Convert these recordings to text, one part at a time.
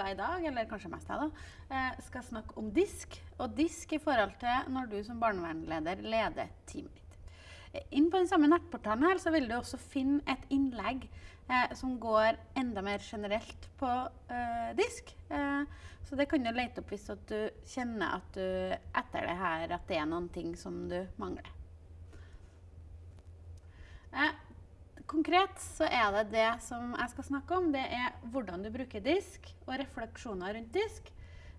skal i dag, eller kanskje mest jeg, da, eh, skal snakke om disk. Og disk i forhold til når du som barnevernleder leder teamet ditt. Eh, inn på den samme nettportalen her, så vil du også finne et innlegg eh, som går enda mer generelt på eh, disk. Eh, så det kan du lete opp hvis du kjenner at du etter det her at det er noen ting som du mangler. Eh, konkret så er det det som jeg skal snakke om. Det er hvordan du bruker disk og refleksjoner rundt disk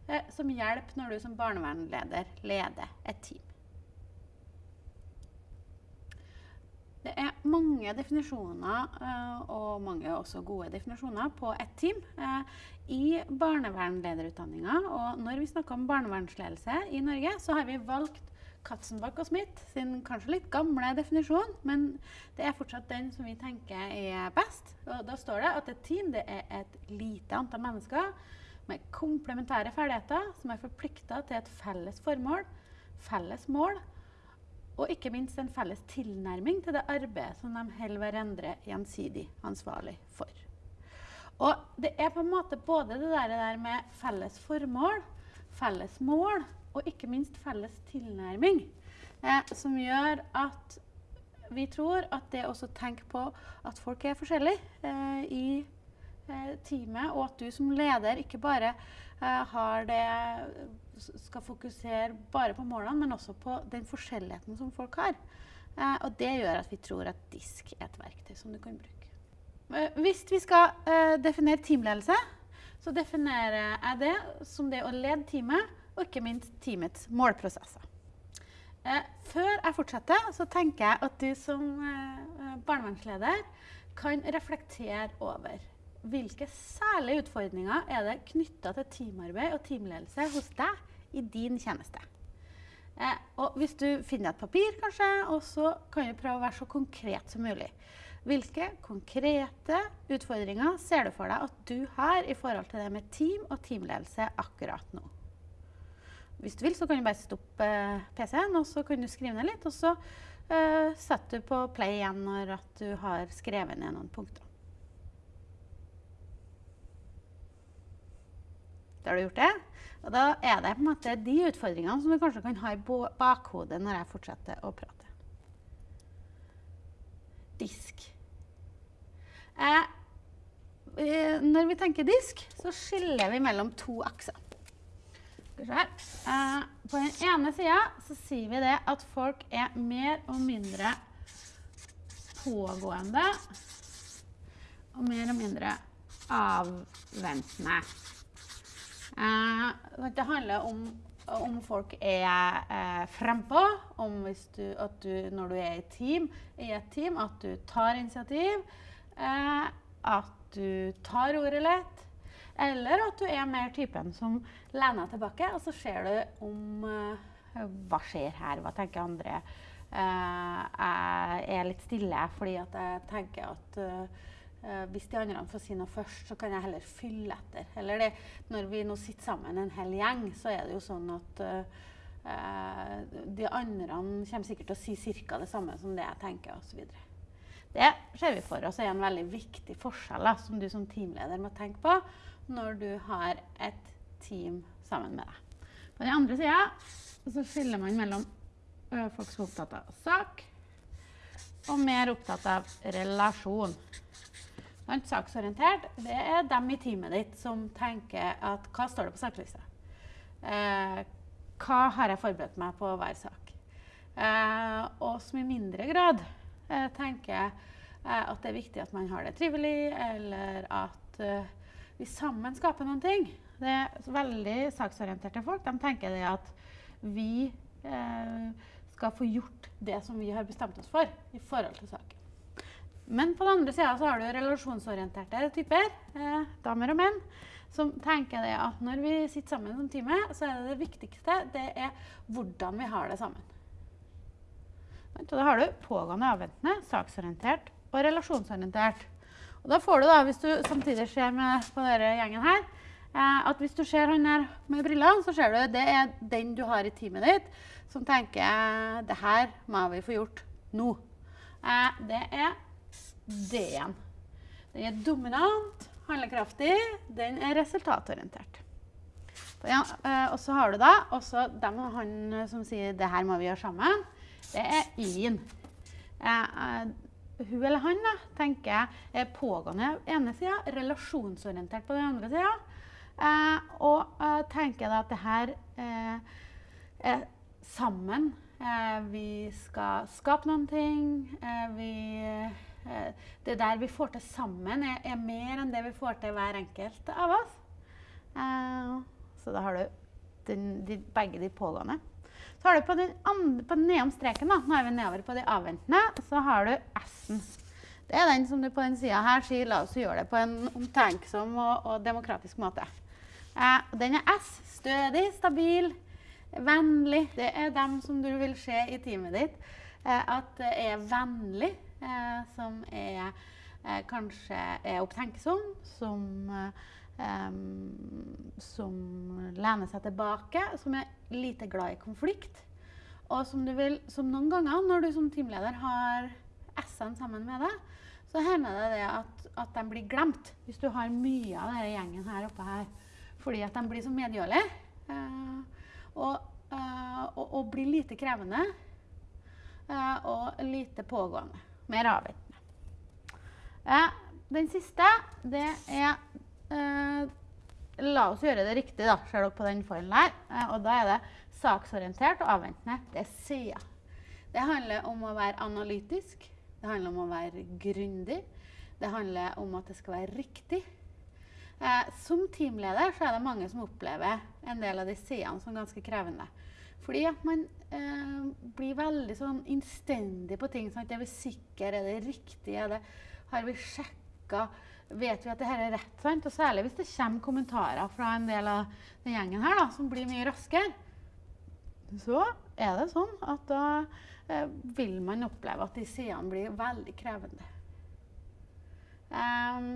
eh, som hjelp når du som barnevernleder leder et team. Det er mange definisjoner, uh, og mange også gode definisjoner, på ett team uh, i barnevernlederutdanninga. Og når vi snakker om barnevernsledelse i Norge, så har vi valgt Katzenbach og Smith sin kanskje litt gamle definisjon, men det er fortsatt den som vi tenker er best. Og da står det at et team det er et lite antall mennesker med komplementære ferdigheter som er forplikta til et felles formål, felles mål og ikke minst en felles tilnærming til det arbeidet som de holder hverandre gjensidig ansvarlig for. Og det er på en måte både det der med felles formål, felles mål og ikke minst felles tilnærming eh, som gjør at vi tror at det å tenke på at folk er forskjellige eh, i eh, teamet, og at du som leder ikke bare eh, har det skal fokusere bare på målene, men også på den forskjelligheten som folk har. Eh, og det gjør at vi tror at disk er et verktøy som du kan bruke. Eh, hvis vi skal definere teamledelse, så definerer jeg det som det å lede teamet, og ikke minst teamets målprosesser. Eh, før jeg fortsetter, så tenker jeg at du som eh, barnevernsleder kan reflektere over hvilke særlige utfordringer er det knytta til teamarbeid og teamledelse hos deg i din tjeneste. Eh, og hvis du finner et papir, kanskje, og så kan du prøve å være så konkret som mulig. Hvilke konkrete utfordringer ser du for deg at du har i forhold til det med team og teamledelse akkurat nå? Hvis du vil, så kan du bare stoppe eh, PC-en, og så kan du skrive ned litt. Og så uh, setter du på play igjen når du har skrevet ned noen punkter. Da har du gjort det. Og da er det på en måte de utfordringene som du kanskje kan ha i bakhodet når jeg fortsetter å prate. Disk. Eh, når vi tenker disk, så skiller vi mellom to akser. Eh, på den ene sida så sier vi det at folk er mer og mindre pågående og mer og mindre avventende. Eh, det handler om om folk er eh, frempå, om du, at du når du er i, team, i, et team, at du tar initiativ. Eh, at du tar ordet lett. Eller at du er mer typen som lener tilbake, og så ser du om uh, Hva skjer her? Hva tenker andre? Uh, jeg er litt stille fordi at jeg tenker at Uh, hvis de andre får si noe først, så kan jeg heller fylle etter. Eller det, når vi nå sitter sammen en hel gjeng, så er det jo sånn at de andre kommer sikkert til å si ca. det samme som det jeg tenker, osv. Det ser vi for oss er en veldig viktig forskjell da, som du som teamleder må tenke på når du har et team sammen med deg. På den andre sida så skiller man mellom uh, folk som er opptatt av sak, og mer opptatt av relasjon. Saksorientert det er dem i teamet ditt som tenker at hva står det på saklista? Eh, hva har jeg forberedt meg på hver sak? Eh, og som i mindre grad tenker eh, at det er viktig at man har det trivelig, eller at eh, vi sammen skaper noen ting. Det er veldig saksorienterte folk. De tenker det at vi eh, skal få gjort det som vi har bestemt oss for i forhold til saken. Men på den andre sida så har du relasjonsorienterte typer, eh, damer og menn, som tenker det at når vi sitter sammen som time, så er det det viktigste det er hvordan vi har det sammen. Og da har du pågående avventende, saksorientert og relasjonsorientert. Og da får du, da, hvis du samtidig ser med på denne gjengen her, eh, at hvis du ser han her med brillene, så ser du at det er den du har i teamet ditt, som tenker det her må vi få gjort nå. Eh, det er D-en. Den er dominant, handlekraftig, den er resultatorientert. Og så har du da også dem, han som sier 'det her må vi gjøre sammen'. Det er yin. hun eller han da, tenker jeg er pågående på ene sida, relasjonsorientert på den andre sida. og tenker da at det her er sammen. vi skal skape noen ting. vi det der vi får til sammen, er, er, mer enn det vi får til hver enkelt av oss. Så da har du den, de, begge de pågående. Så har du på den, andre, på den nedom streken, da, nå er vi nedover på de avventende, så har du S-en. Det er den som du på den sida her sier la oss gjøre det på en omtenksom og, og demokratisk måte. Eh, den er S. Stødig, stabil, vennlig. Det er dem som du vil se i teamet ditt. Eh, at det er vennlig, eh, som er eh, kanskje er opptenksom, som eh, som lener seg tilbake, som er lite glad i konflikt. Og som, vil, som noen ganger når du som teamleder har S-ene sammen med deg, så hender det, det at, at, de blir glemt. Hvis du har mye av denne gjengen her oppe her. Fordi at de blir så medgjørlige. Uh, og, uh, og, og, blir lite krevende. Uh, og lite pågående. Mer avventende. den siste, det er Eh, la oss gjøre det riktig, da, ser dere på den foilen her. Eh, og da er det saksorientert og avventende. Det er sider. Det handler om å være analytisk. Det handler om å være grundig. Det handler om at det skal være riktig. Eh, som teamleder så er det mange som opplever en del av de sidene som ganske krevende. Fordi at man eh, blir veldig sånn innstendig på ting. Sant? Er vi sikre? Er det riktig? Er det, har vi sjekka? Vet vi at dette er rett. Sant? Og særlig hvis det kommer kommentarer fra en del av den gjengen her da, som blir mye raskere. Så er det sånn at da eh, vil man oppleve at de sidene blir veldig krevende. Um,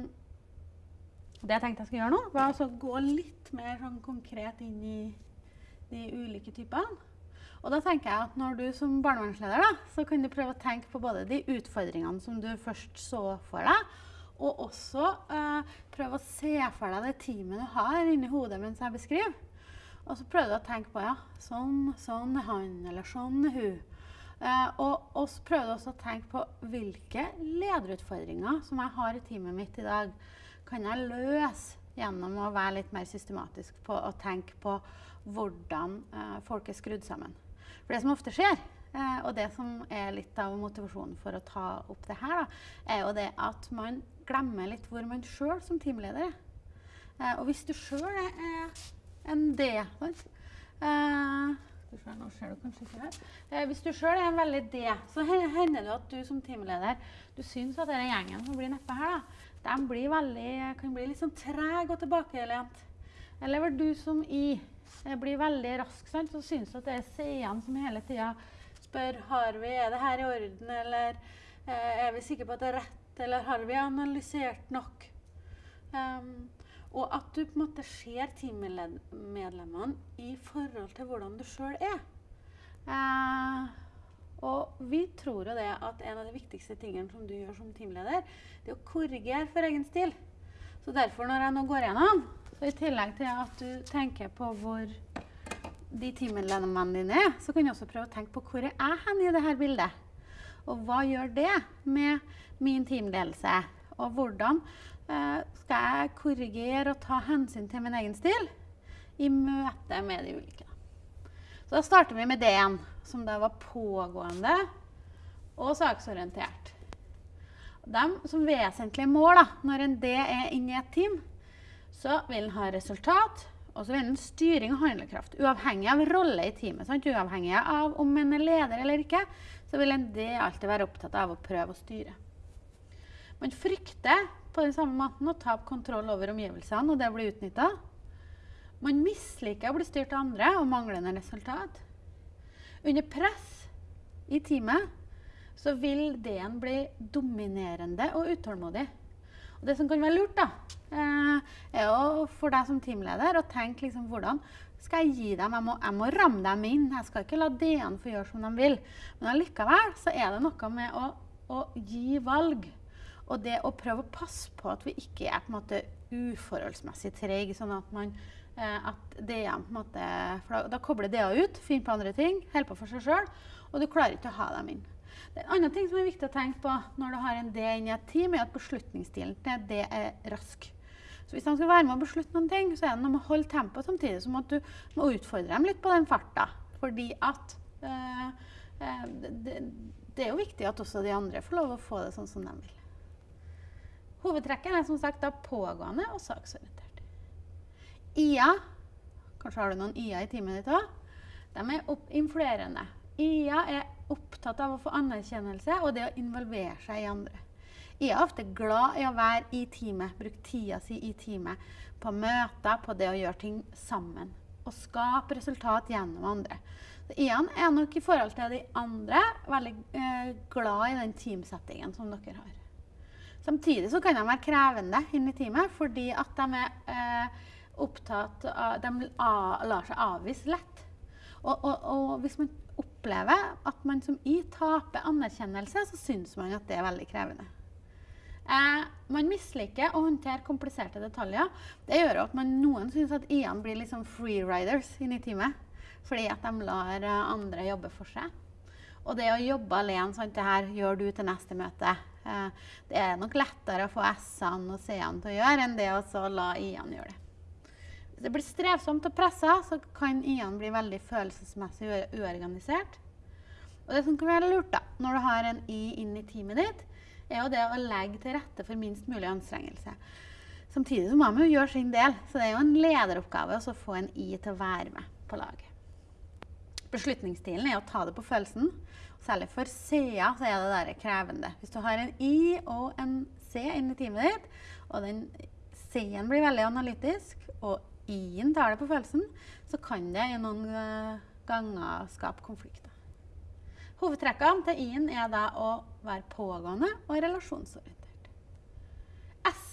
det jeg tenkte jeg skulle gjøre nå, var å gå litt mer sånn konkret inn i de ulike typene. Og da tenker jeg at når du som barnevernsleder da, så kan du prøve å tenke på både de utfordringene som du først så for deg, og også eh, prøve å se for deg det teamet du har inni hodet mens jeg beskriver. Og så prøver du å tenke på ja, sånn, sånn er han, eller sånn er hun. Eh, og, så prøver du også å tenke på hvilke lederutfordringer som jeg har i teamet mitt i dag, kan jeg løse gjennom å være litt mer systematisk på å tenke på hvordan eh, folk er skrudd sammen. For det som ofte skjer, eh, og det som er litt av motivasjonen for å ta opp det her, da, er jo det at man glemmer litt hvor man sjøl som teamleder er. Eh, og hvis du sjøl er en D? Eh, nå ser du kanskje ikke her. Eh, hvis du sjøl er en veldig D, så hender det at du som teamleder du syns at denne gjengen som blir nedpå her, da, de veldig, kan bli litt sånn treg og tilbakelent. Eller du som I blir veldig rask, sant? så syns du at det er C-ene som hele tida spør har vi, er det her i orden, eller eh, er vi sikre på at det er rett eller har vi analysert nok? Um, og at du på en måte ser teammedlemmene i forhold til hvordan du sjøl er. Uh, og vi tror jo det at en av de viktigste tingene som du gjør som teamleder, det er å korrigere for egen stil. Så derfor, når jeg nå går gjennom, så i tillegg til at du tenker på hvor de teammedlemmene dine er, så kan du også prøve å tenke på hvor er jeg hen i dette bildet. Og hva gjør det med min teamledelse? Og hvordan eh, skal jeg korrigere og ta hensyn til min egen stil i møte med de ulike? Så da starter vi med D-en, som da var pågående og saksorientert. De som vesentlige mål da, når en D er inne i et team, så vil den ha resultat, og så vil den styring og handlekraft. Uavhengig av rolle i teamet. Sant? Uavhengig av om en er leder eller ikke, så vil en D alltid være opptatt av å prøve å styre. Man frykter på den samme måten å tape kontroll over omgivelsene og det blir utnytta. Man misliker å bli styrt av andre og manglende resultat. Under press i teamet så vil D-en bli dominerende og utålmodig. Og det som kan være lurt, da, eh, er jo for deg som teamleder å tenke liksom hvordan skal jeg gi dem? Jeg må, jeg må ramme dem inn. Jeg skal ikke la DN få gjøre som de vil. Men allikevel så er det noe med å, å gi valg. Og det å prøve å passe på at vi ikke er på en måte uforholdsmessig treige, sånn at man eh, at er på en måte, for da, da kobler DA ut, finner på andre ting, holder på for seg sjøl, og du klarer ikke å ha dem inn. Det er en annen ting som er viktig å tenke på når du har en D inni et team, er at beslutningsstilen til D er rask. Så hvis de skal være med å beslutte noen ting, så er det noe med å holde tempoet samtidig som at du må utfordre dem litt på den farta. Fordi at øh, det, det, er jo viktig at også de andre får lov å få det sånn som de vil. Hovedtrekken er som sagt da pågående og saksorientert. IA, kanskje har du noen IA i teamet ditt òg, de er influerende. IA er opptatt av å få anerkjennelse og det å involvere seg i andre. IA er ofte glad i å være i teamet, bruke tida si i teamet. På møter, på det å gjøre ting sammen. Og skape resultat gjennom andre. IA-en er nok i forhold til de andre veldig eh, glad i den teamsettingen som dere har. Samtidig så kan de være krevende inn i teamet fordi at de er eh, opptatt av De lar seg avvise lett. Og, og, og, hvis man opplever at man som i taper anerkjennelse, så syns man at det er veldig krevende. Eh, man misliker å håndtere kompliserte detaljer. Det gjør at man, noen syns at I-ene blir liksom freeriders i teamet. Fordi at de lar eh, andre jobbe for seg. Og det å jobbe alene, sånn, det her gjør du til neste møte. Eh, det er nok lettere å få S-ene og C-ene til å gjøre enn det å la I-ene gjøre det. Hvis det blir strevsomt og pressa, så kan I-ene bli veldig følelsesmessig uorganisert. Og det som kan være lurt da, når du har en I inn i teamet ditt, er jo det å legge til rette for minst mulig anstrengelse. Samtidig så må man jo gjøre sin del, så det er jo en lederoppgave å få en I til å være med på laget. Beslutningsstilen er å ta det på følelsen. Særlig for C-er så er det der krevende. Hvis du har en I og en C inni teamet ditt, og den C-en blir veldig analytisk, og I-en tar det på følelsen, så kan det i noen eh, ganger skape konflikter. Hovedtrekkene til I-en er da å være pågående og relasjonsorientert. S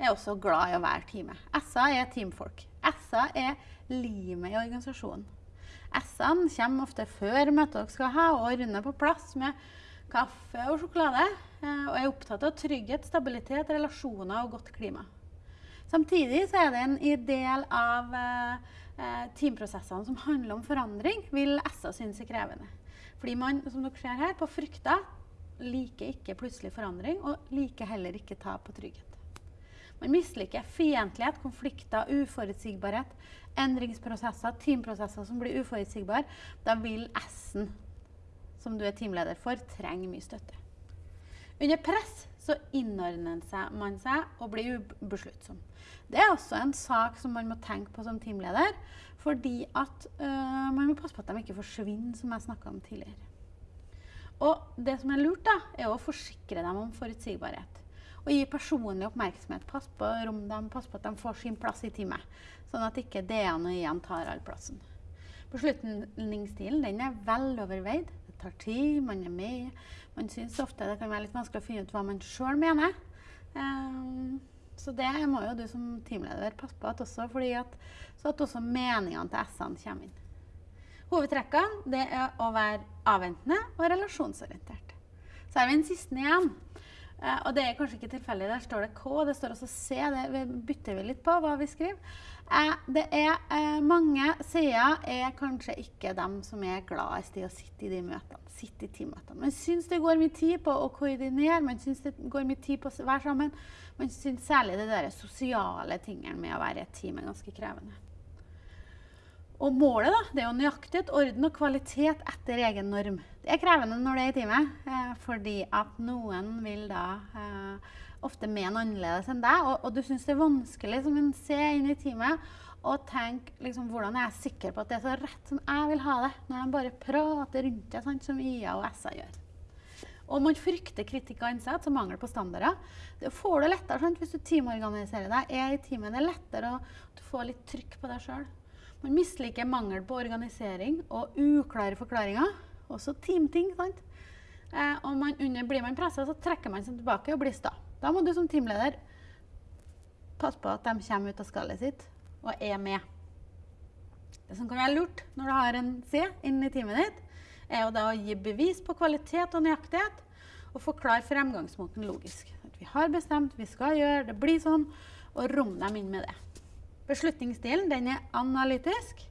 er også glad i å være teamet. S-er er teamfolk. S-er er limet i organisasjonen. S-ene kommer ofte før møtet dere skal ha, og runder på plass med kaffe og sjokolade. Eh, og er opptatt av trygghet, stabilitet, relasjoner og godt klima. Samtidig så er det en del av eh, eh, teamprosessene som handler om forandring, vil S-er synes er krevende. Fordi man, som dere ser her, på frykter liker ikke plutselig forandring, og liker heller ikke tap på trygghet. Man misliker fiendtlighet, konflikter, uforutsigbarhet, endringsprosesser, teamprosesser som blir uforutsigbare. Da vil S-en, som du er teamleder for, trenge mye støtte. Under press så innordner man seg og blir ubesluttsom. Det er også en sak som man må tenke på som teamleder. Fordi at øh, man må passe på at de ikke forsvinner, som jeg snakka om tidligere. Og det som er lurt, da, er å forsikre dem om forutsigbarhet. Og gi personlig oppmerksomhet. Pass på rom dem, pass på at de får sin plass i teamet. Sånn at ikke DN og IN tar all plassen. Beslutningsstilen den er veloverveid. Det tar tid, man er med. Man syns ofte det kan være litt vanskelig å finne ut hva man sjøl mener. Um, så det må jo du som teamleder passe på at også, at, så at også meningene til S-ene kommer inn. Hovedtrekkene er å være avventende og relasjonsorientert. Så har vi den siste igjen. Eh, og det er kanskje ikke tilfeldig. Der står det K, det står også C. Det bytter vi litt på hva vi skriver. Eh, det er eh, Mange sider er er kanskje ikke dem som er gladest i å sitte i de møtene. Sitte i teammøtene. Man syns det går mye tid på å koordinere, man syns det går mye tid på å være sammen. Man syns særlig det der sosiale tingene med å være i et team er ganske krevende. Og målet da, det er jo nøyaktighet, orden og kvalitet etter egen norm. Det er krevende når det er i teamet, eh, fordi at noen vil da eh, ofte mene annerledes enn deg. Og, og du syns det er vanskelig som en ser inn i teamet og tenke liksom, hvordan er jeg sikker på at det er så rett som jeg vil ha det, når de bare prater rundt det, sant, som IA og SA gjør. Og man frykter kritikk av innsats og mangel på standarder. Det får du lettere sant, hvis du teamorganiserer deg, er i teamet. Det er lettere å få litt trykk på deg sjøl. Man misliker mangel på organisering og uklare forklaringer. Også teamting. sant? Eh, og man, under, blir man pressa, så trekker man seg tilbake og blir sta. Da må du som teamleder passe på at de kommer ut av skallet sitt og er med. Det som kan være lurt når du har en C inni teamet ditt, er jo da å gi bevis på kvalitet og nøyaktighet og forklare fremgangsmåten logisk. Vi har bestemt, vi skal gjøre, det blir sånn. Og rom dem inn med det. Beslutningsstilen den er analytisk.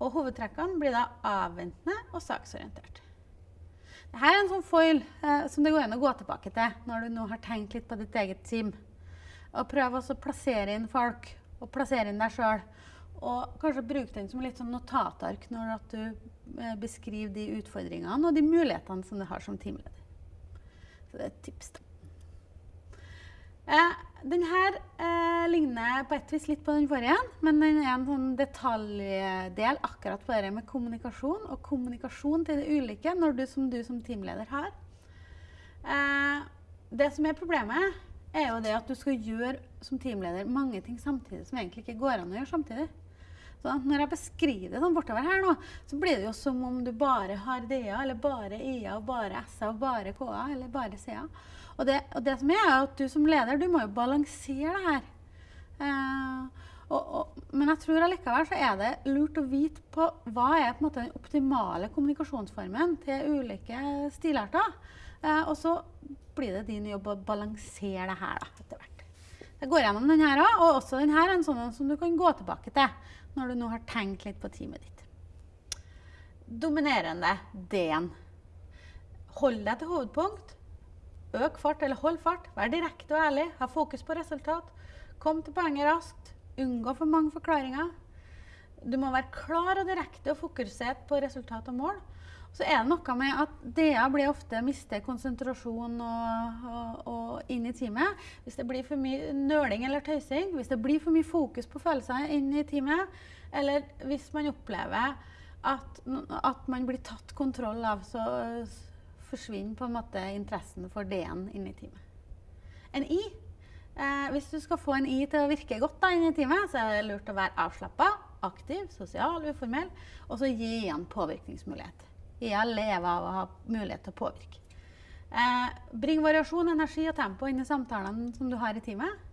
Og hovedtrekkene blir da avventende og saksorientert. Dette er en sånn foil eh, som det går an å gå tilbake til når du nå har tenkt litt på ditt eget team. Og prøv også å plassere inn folk, og plassere inn deg sjøl. Og kanskje bruke den som litt sånn notatark når du eh, beskriver de utfordringene og de mulighetene som du har som teamleder. Så det er et tips. da. Eh, den her eh, ligner på et vis litt på den forrige, men den er en sånn detaljdel akkurat på det med kommunikasjon. Og kommunikasjon til det ulike når du som, du som teamleder har. Eh, det som er problemet, er jo det at du skal gjøre som teamleder mange ting samtidig som egentlig ikke går an å gjøre samtidig. Så når jeg beskriver det sånn bortover her nå, så blir det jo som om du bare har DA, eller bare IA, og bare SA, og bare KA, eller bare CA. Og det, og det, som er, er at du som leder, du må jo balansere det her. Eh, og, og, men jeg tror allikevel så er det lurt å vite på hva er på en måte den optimale kommunikasjonsformen til ulike stilarter. Eh, og så blir det din jobb å balansere det her da, etter hvert. Jeg går gjennom denne her òg, og også denne er en sånn som du kan gå tilbake til når du nå har tenkt litt på teamet ditt. Dominerende D-en. Hold deg til hovedpunkt. Øk fart eller hold fart. Vær direkte og ærlig. Ha fokus på resultat. Kom til poenget raskt. Unngå for mange forklaringer. Du må være klar og direkte og fokusert på resultat og mål. Så er det noe med at DA blir ofte mister konsentrasjon og, og, og inn i teamet. Hvis det blir for mye nøling eller tøysing, hvis det blir for mye fokus på følelser inn i teamet, eller hvis man opplever at, at man blir tatt kontroll av, så forsvinner på en måte interessen for D-en inni teamet. En I eh, Hvis du skal få en I til å virke godt da, inni teamet, så er det lurt å være avslappa, aktiv, sosial, uformell, og så gi igjen påvirkningsmulighet. IA lever av å ha mulighet til å påvirke. Eh, bring variasjon, energi og tempo inn i samtalene som du har i teamet.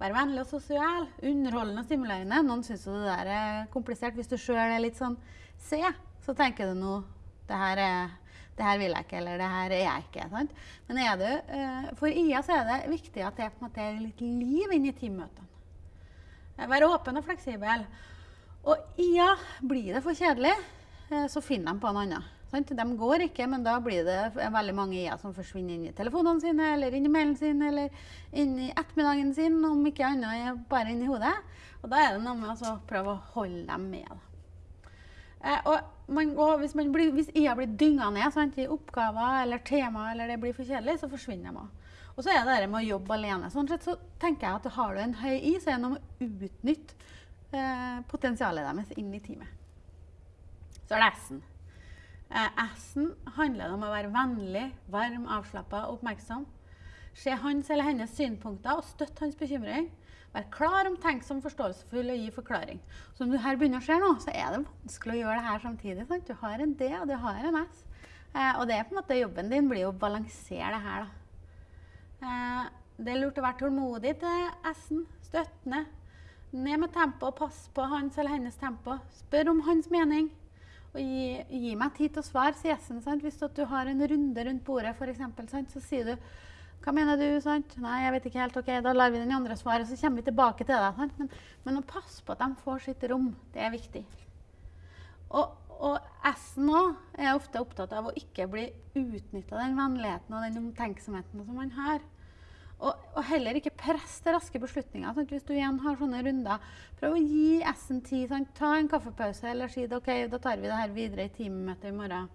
Vær vennlig og sosial, underholdende og stimulerende. Noen syns det der er komplisert. Hvis du sjøl er litt sånn C, så tenker du nå det her er det her vil jeg ikke, eller det her er jeg ikke. Sant? Men er du, uh, for IA så er det viktig at det på en måte er litt liv inn i teammøtene. Være åpen og fleksibel. Og IA, blir det for kjedelig, uh, så finner de på en annen. Sant? De går ikke, men da blir det veldig mange IA som forsvinner inn i telefonene sine, eller inn i mailen sin, eller inn i ettermiddagen sin, om ikke annet bare inn i hodet. Og da er det noe med å prøve å holde dem med. Eh, og, man, og hvis, blir, hvis, IA blir dynga ned sant, i oppgaver eller tema, eller det blir for kjedelig, så forsvinner de òg. Og så er det det med å jobbe alene. Sånn sett så tenker jeg at Har du en høy I, så er det noe med å utnytte eh, potensialet deres inn i teamet. Så er det S-en. Eh, S-en handler om å være vennlig, varm, avslappa og oppmerksom. Se hans eller hennes synpunkter og støtte hans bekymring. Vær klar, omtenksom, forståelsesfull og gi forklaring. Så når du her begynner å se nå, så er det vanskelig å gjøre det her samtidig. Sant? Du har en D, og du har en S. Eh, og det er på en måte jobben din blir å balansere det her. Da. Eh, det er lurt å være tålmodig til S-en. Støttende. Ned med tempo og pass på hans eller hennes tempo. Spør om hans mening. Og gi, gi meg tid til å svare, sier S-en. Hvis du har en runde rundt bordet, eksempel, så sier du hva mener du? sant? Nei, jeg vet ikke helt. Ok, Da lar vi den andre svare, så kommer vi tilbake til det. Men, men, å passe på at de får sitt rom, det er viktig. Og, og S-en òg er ofte opptatt av å ikke bli utnytta den vennligheten og den omtenksomheten som man har. Og, og heller ikke press til raske beslutninger. Sant? Hvis du igjen har sånne runder, prøv å gi S-en tid. Sant? Ta en kaffepause eller si det, ok, da tar vi det her videre i teammøtet i morgen.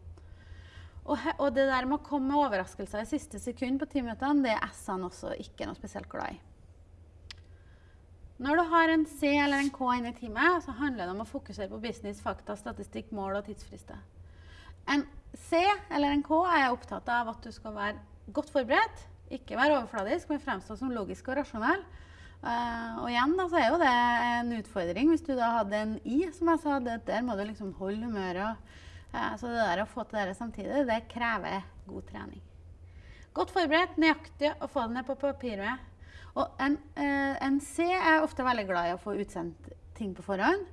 Og, og, det der med å komme med overraskelser i siste sekund på timinuttene, det er S-ene også ikke noe spesielt glad i. Når du har en C eller en K inne i teamet, så handler det om å fokusere på business, fakta, statistikk, mål og tidsfrister. En C eller en K er opptatt av at du skal være godt forberedt, ikke være overfladisk, men fremstå som logisk og rasjonell. Uh, og igjen da, så er jo det en utfordring. Hvis du da hadde en I, som jeg sa, der må du liksom holde humøret så det der å få til det samtidig, det krever god trening. Godt forberedt, nøyaktig å få det ned på papiret. Og en, eh, en, C er ofte veldig glad i å få utsendt ting på forhånd.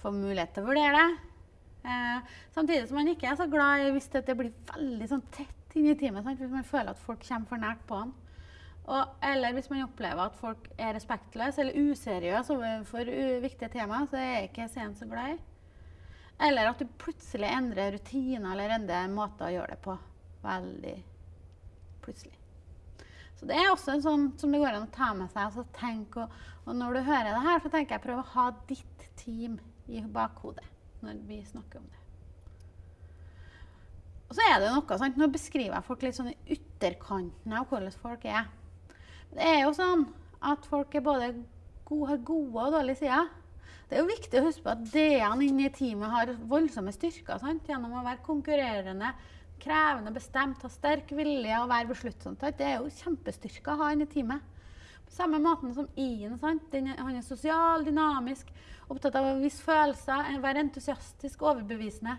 Få mulighet til å vurdere det. Eh, samtidig som man ikke er så glad i hvis det blir veldig sånn tett inn i teamet. Sant? Hvis man føler at folk kommer for nært på en. Og, eller hvis man opplever at folk er respektløse eller useriøse overfor viktige temaer, så er jeg ikke sen så glad i. Eller at du plutselig endrer rutiner eller endrer måter å gjøre det på. Veldig plutselig. Så det er også en sånn som det går an å ta med seg. Altså tenk, og, og, når du hører det her, så tenker jeg prøv å ha ditt team i bakhodet når vi snakker om det. Og så er det noe, sant? Nå beskriver jeg folk litt sånn i ytterkanten av hvordan folk er. Det er jo sånn at folk er både gode, har gode og dårlige sider. Det er jo viktig å huske på at D-ene inne i teamet har voldsomme styrker sant? gjennom å være konkurrerende, krevende, bestemt, ha sterk vilje og være besluttsom. Det er jo kjempestyrker å ha inne i teamet. På samme måte som I-en. Han er sosial, dynamisk, opptatt av å vise følelser, være entusiastisk, overbevisende.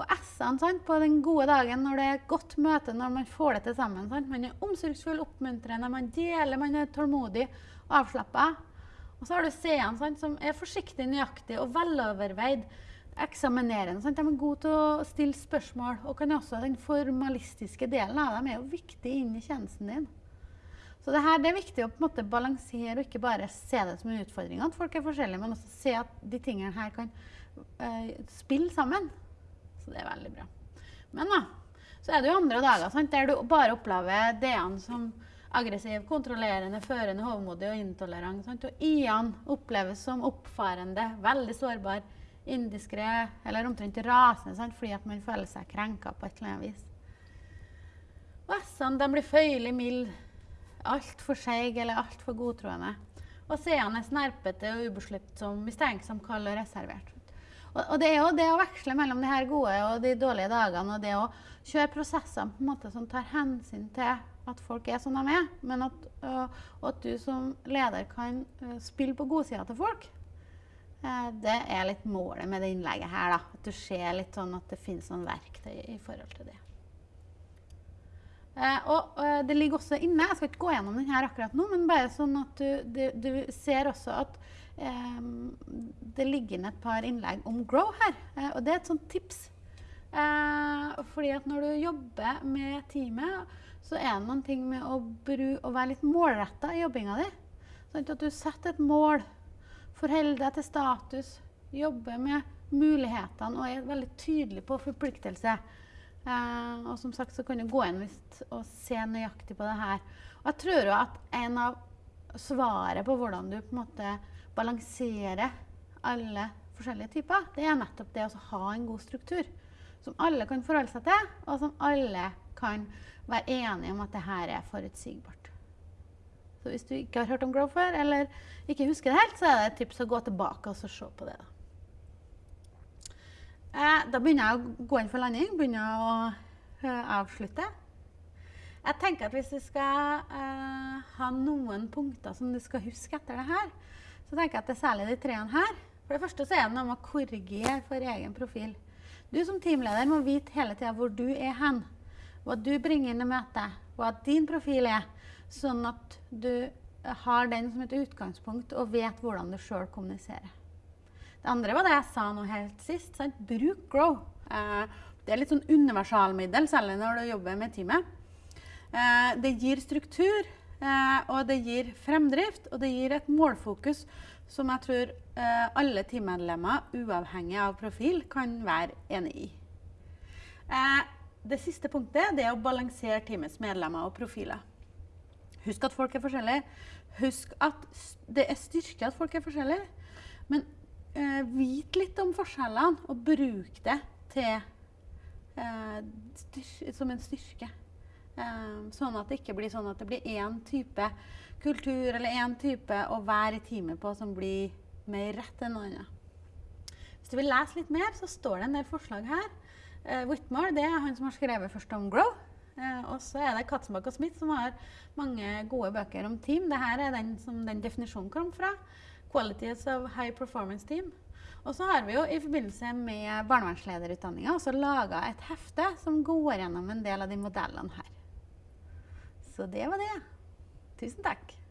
Og S-ene på den gode dagen når det er et godt møte, når man får det til sammen. Sant? Man er omsorgsfull, oppmuntrende, man deler, man er tålmodig, avslappa. Og så har du C-ene som er forsiktig, nøyaktig og veloverveid. Eksaminerende. Sant? De er gode til å stille spørsmål. Og kan også den formalistiske delen av dem er jo viktig inn i tjenesten din. Så det, her, det er viktig å på en måte balansere og ikke bare se det som en utfordring at folk er forskjellige, men også se at de tingene her kan uh, spille sammen. Så det er veldig bra. Men da, så er det jo andre dager sant, der du bare opplever D-ene som aggressiv, kontrollerende, førende, hovmodig og intolerant. Sant? Og I-ene oppleves som oppfarende, veldig sårbar, indiskré eller omtrent rasende sant? fordi at man føler seg krenka på et eller annet vis. Og S-ene blir føyelig milde, altfor seige eller altfor godtroende. Og C-ene er snerpete og ubesluttsom, mistenksom, kald og reservert. Og, og, det er jo det å veksle mellom de her gode og de dårlige dagene, og det å kjøre prosesser på en måte som tar hensyn til at folk er som de er, men at, og at du som leder kan uh, spille på godsida til folk. Uh, det er litt målet med det innlegget her. da, At du ser litt sånn at det finnes noen verktøy i forhold til det. Uh, og det ligger også inne, jeg skal ikke gå gjennom den her akkurat nå, men bare sånn at du, du, du ser også at det ligger inne et par innlegg om grow her. Eh, og det er et sånt tips. Eh, fordi at når du jobber med teamet, så er det noen ting med å, å være litt målretta i jobbinga di. Sånn at du setter et mål, forholder deg til status, jobber med mulighetene og er veldig tydelig på forpliktelse. Eh, og som sagt så kan du gå inn og se nøyaktig på det her. Og jeg tror jo at en av svaret på hvordan du på en måte balanserer alle forskjellige typer, det er nettopp det å ha en god struktur. Som alle kan forholde seg til, og som alle kan være enige om at det her er forutsigbart. Så hvis du ikke har hørt om Grow før, eller ikke husker det helt, så er det et tips å gå tilbake og se på det. Da. Eh, da begynner jeg å gå inn for landing. Begynner å uh, avslutte. Jeg tenker at hvis du skal uh, ha noen punkter som du skal huske etter det her, så tenker jeg at det er særlig de treene her. For det første så er det noe med å korrigere for egen profil. Du som teamleder må vite hele tida hvor du er hen. Hva du bringer inn i møtet. Hva din profil er. Sånn at du har den som et utgangspunkt og vet hvordan du sjøl kommuniserer. Det andre var det jeg sa nå helt sist. Sant? Bruk Grow. Eh, det er litt sånn universalmiddel, særlig når du jobber med teamet. Eh, det gir struktur. Eh, og det gir fremdrift, og det gir et målfokus som jeg tror alle teammedlemmer, uavhengig av profil, kan være enig i. Det siste punktet det er å balansere teamets medlemmer og profiler. Husk at folk er forskjellige. Husk at det er styrke at folk er forskjellige. Men eh, vit litt om forskjellene, og bruk det til, eh, som en styrke. Eh, sånn at det ikke blir sånn at det blir én type kultur eller én type å være i teamet på som blir mer rett enn noe annet. Hvis du vil lese litt mer, så står det en del forslag her. Uh, Whitmore det er han som har skrevet først om Grow. Uh, og så er det Katzenbach og Smith som har mange gode bøker om team. Dette er den som den definisjonen kom fra. Qualities of High Performance Team. Og så har vi jo i forbindelse med barnevernslederutdanninga også laga et hefte som går gjennom en del av de modellene her. Så det var det. Tusen takk.